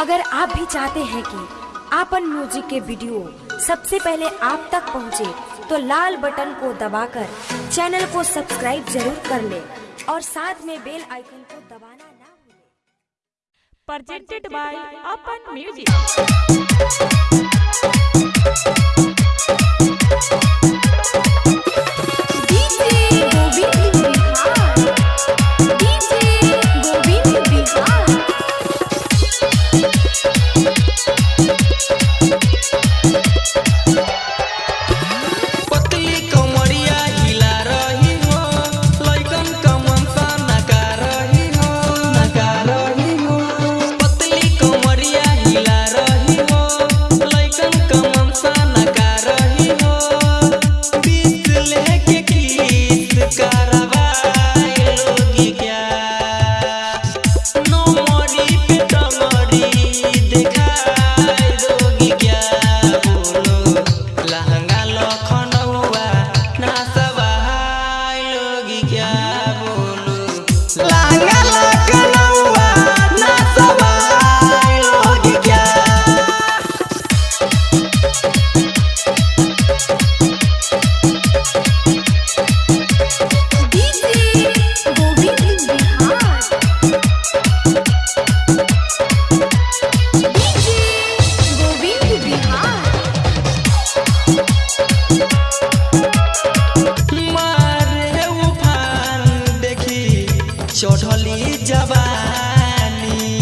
अगर आप भी चाहते हैं कि आपन म्यूज़िक के वीडियो सबसे पहले आप तक पहुँचे, तो लाल बटन को दबाकर चैनल को सब्सक्राइब ज़रूर कर ले और साथ में बेल आइकन को दबाना ना भूले। प्रेजेंटेड बाय अपन म्यूज़िक चढ़ली जवानी।